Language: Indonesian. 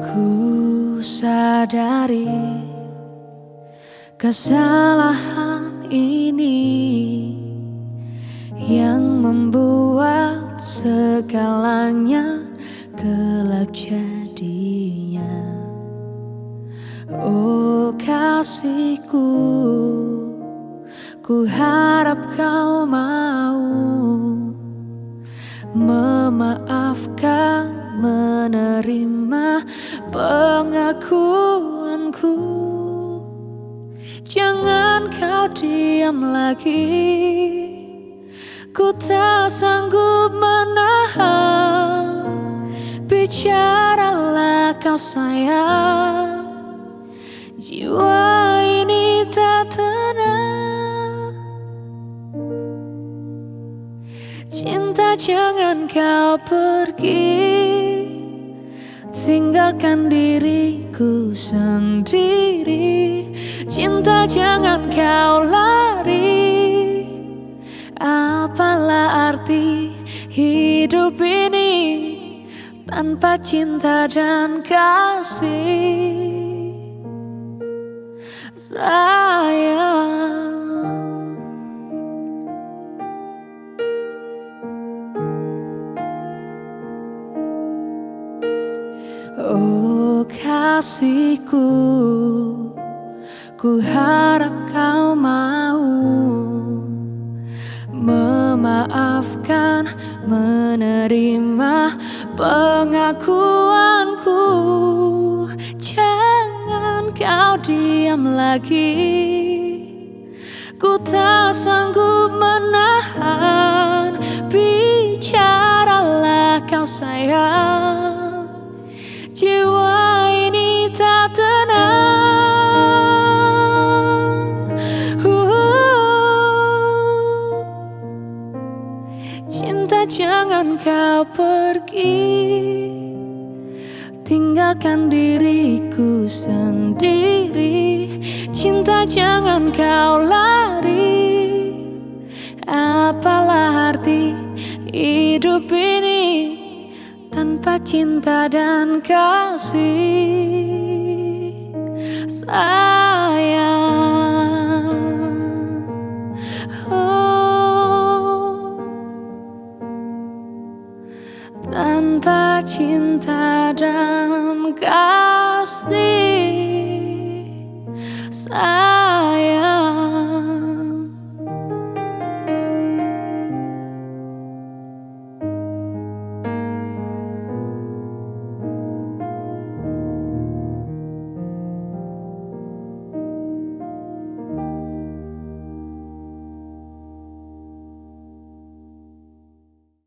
Ku sadari kesalahan ini yang membuat segalanya gelap jadinya. Oh kasihku, ku harap kau mau memaafkan, menerima pengakuanku. Jangan kau diam lagi. Ku tak sanggup menahan. Bicaralah kau sayang. Jiwa ini tak tenang. Cinta jangan kau pergi Tinggalkan diriku sendiri. Cinta jangan kau lari. Apalah arti hidup ini Tanpa cinta dan kasih? Sayang Kasihku Ku harap kau mau Memaafkan Menerima pengakuanku. Jangan kau diam lagi. Ku tak sanggup menahan. Bicaralah kau sayang Jiwa ini tak tenang. Uh, Cinta jangan kau pergi. Tinggalkan diriku sendiri. Cinta jangan kau lari. Apalah arti hidup ini tanpa cinta dan kasih sayang. Oh, tanpa cinta dan kasih sayang